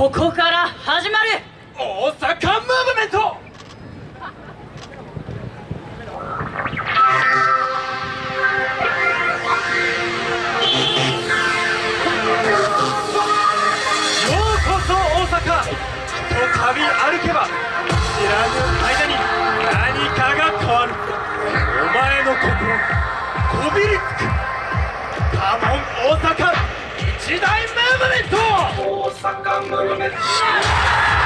ここから始まる。大阪ムーブメント。ようこそ大阪ひとたび歩けば知らぬ間に何かが変わる。お前の心こびりつく。カモン大阪一大ムーブメント。Sakka Murumet.